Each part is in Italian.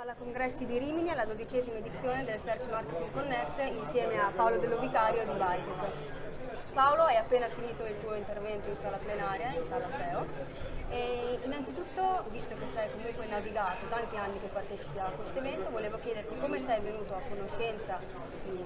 Alla Congressi di Rimini alla dodicesima edizione del Search Marketing Connect insieme a Paolo Dello Vicario di Bytec. Paolo, hai appena finito il tuo intervento in sala plenaria, in sala SEO. E innanzitutto, visto che sei comunque navigato tanti anni che partecipi a questo evento, volevo chiederti come sei venuto a conoscenza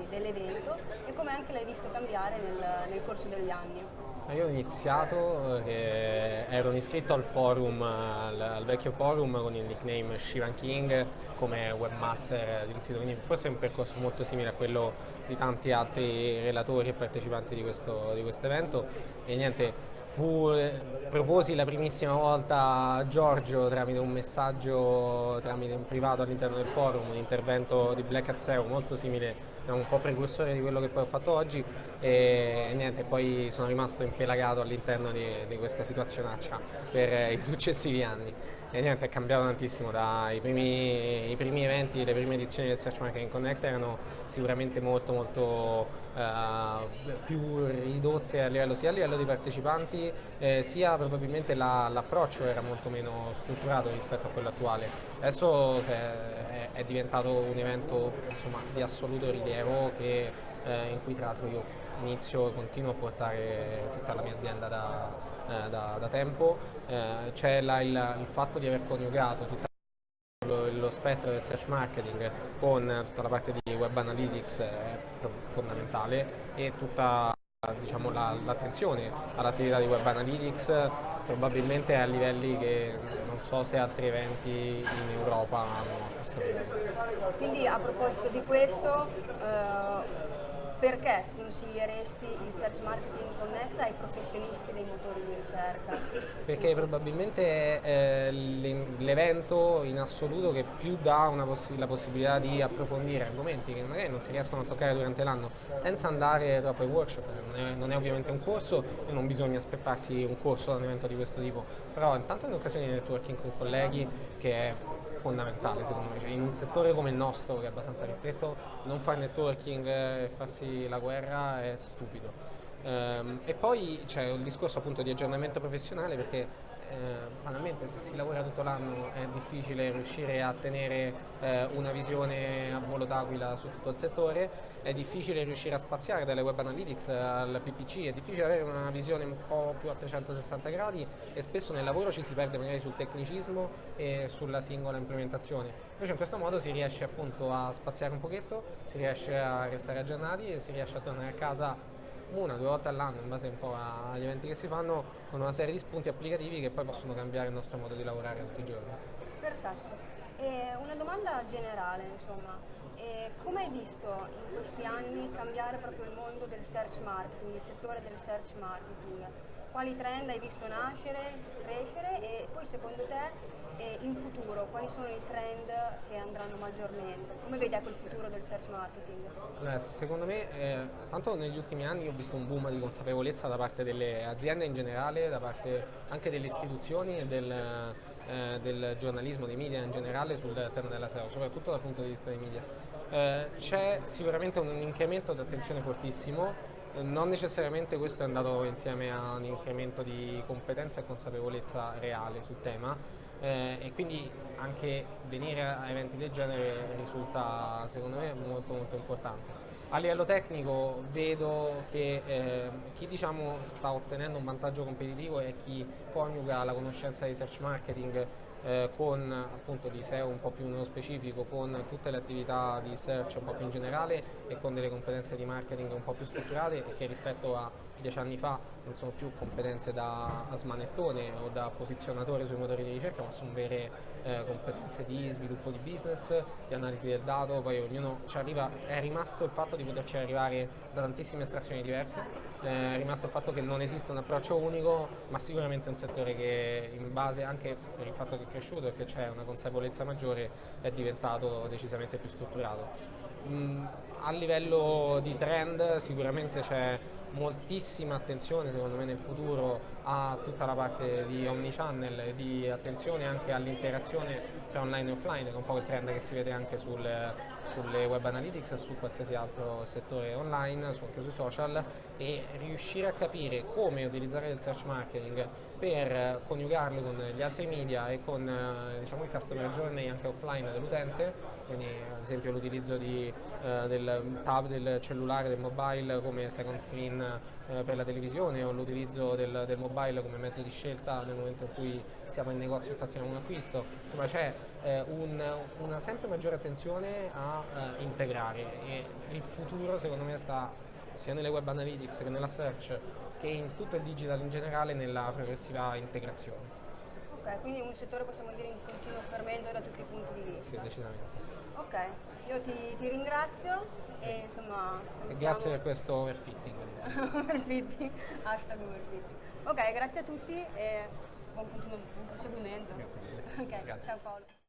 dell'evento e come anche l'hai visto cambiare nel, nel corso degli anni. Io ho iniziato, eh, ero iscritto al forum, al, al, vecchio forum con il nickname Shivan King come webmaster di un sito, quindi forse è un percorso molto simile a quello di tanti altri relatori e partecipanti di questo, di questo evento e niente, fu, proposi la primissima volta a Giorgio tramite un messaggio tramite un privato all'interno del forum, un intervento di Black Hat SEO molto simile, un po' precursore di quello che poi ho fatto oggi e, niente, poi sono rimasto impelagato all'interno di, di questa situazionaccia per i successivi anni e niente, è cambiato tantissimo dai primi, i primi eventi, le prime edizioni del Search Marketing Connect erano sicuramente molto molto uh, più ridotte a livello sia a livello di partecipanti eh, sia probabilmente l'approccio la, era molto meno strutturato rispetto a quello attuale. Adesso è, è diventato un evento insomma, di assoluto rilievo che, eh, in cui tra l'altro io inizio e continuo a portare tutta la mia azienda da, eh, da, da, tempo, eh, c'è il, il, fatto di aver coniugato tutto lo, lo, spettro del search marketing con tutta la parte di web analytics è fondamentale e tutta diciamo, l'attenzione la, all'attività di web analytics probabilmente a livelli che non so se altri eventi in Europa hanno a questo livello. Quindi a proposito di questo, eh, perché consiglieresti il Search Marketing Connect ai professionisti dei motori di ricerca? Perché probabilmente è l'evento in assoluto che più dà poss la possibilità di approfondire argomenti che magari non si riescono a toccare durante l'anno senza andare troppo ai workshop, non è, non è, ovviamente un corso e non bisogna aspettarsi un corso da un evento di questo tipo, però intanto è un'occasione di networking con colleghi che è fondamentale secondo me, cioè, in un settore come il nostro che è abbastanza ristretto non fare networking e farsi la guerra è stupido. Um, e poi c'è il discorso appunto di aggiornamento professionale perché eh, banalmente se si lavora tutto l'anno è difficile riuscire a tenere eh, una visione a volo d'aquila su tutto il settore, è difficile riuscire a spaziare dalle web analytics al PPC, è difficile avere una visione un po' più a 360 gradi e spesso nel lavoro ci si perde magari sul tecnicismo e sulla singola implementazione. Invece in questo modo si riesce appunto a spaziare un pochetto, si riesce a restare aggiornati e si riesce a tornare a casa una o due volte all'anno in base un po' agli eventi che si fanno con una serie di spunti applicativi che poi possono cambiare il nostro modo di lavorare tutti i giorni. Perfetto. E una domanda generale, insomma, come hai visto in questi anni cambiare proprio il mondo del search marketing, il settore del search marketing? Quali trend hai visto nascere, crescere e poi secondo te e in futuro quali sono i trend che andranno maggiormente? Come vedi ecco il futuro del search marketing? Beh, secondo me, eh, tanto negli ultimi anni ho visto un boom di consapevolezza da parte delle aziende in generale, da parte anche delle istituzioni e del, eh, del giornalismo, dei media in generale sul tema della SEO, soprattutto dal punto di vista dei media. Eh, c'è sicuramente un incremento di attenzione fortissimo, non necessariamente questo è andato insieme a un incremento di competenza e consapevolezza reale sul tema, eh, e quindi anche venire a eventi del genere risulta secondo me molto molto importante. A livello tecnico vedo che eh, chi diciamo, sta ottenendo un vantaggio competitivo è chi coniuga la conoscenza di search marketing eh, con appunto di SEO un po' più nello specifico, con tutte le attività di search un po' più in generale e con delle competenze di marketing un po' più strutturate e che rispetto a dieci anni fa non sono più competenze da smanettone o da posizionatore sui motori di ricerca, ma sono vere eh, competenze di sviluppo di business, di analisi del dato, poi ognuno ci arriva, è rimasto il fatto di poterci arrivare da tantissime estrazioni diverse, è rimasto il fatto che non esiste un approccio unico, ma sicuramente è un settore che in base anche per il fatto che cresciuto e che c'è una consapevolezza maggiore è diventato decisamente più strutturato. Mm, a livello di trend sicuramente c'è moltissima attenzione secondo me nel futuro a tutta la parte di omnichannel e di attenzione anche all'interazione tra online e offline, che è un po' il trend che si vede anche sul, sulle web analytics su qualsiasi altro settore online, su, anche sui social, e riuscire a capire come utilizzare il search marketing per coniugarlo con gli altri media e con eh, diciamo, il customer journey anche offline dell'utente, quindi ad esempio l'utilizzo eh, del tab del cellulare, del mobile come second screen eh, per la televisione o l'utilizzo del, del, mobile come mezzo di scelta nel momento in cui siamo in negozio e facciamo un acquisto, ma c'è eh, un, una sempre maggiore attenzione a eh, integrare e il futuro secondo me sta sia nelle web analytics che nella search che in tutto il digital in generale nella progressiva integrazione. Ok, quindi un settore possiamo dire in continuo fermento da tutti i punti di vista. Sì, decisamente. Ok, io ti, ti ringrazio e insomma... E grazie per questo overfitting. Overfitting, hashtag overfitting. Ok, grazie a tutti e buon, buon proseguimento. Grazie mille. Ok, grazie. ciao Paolo.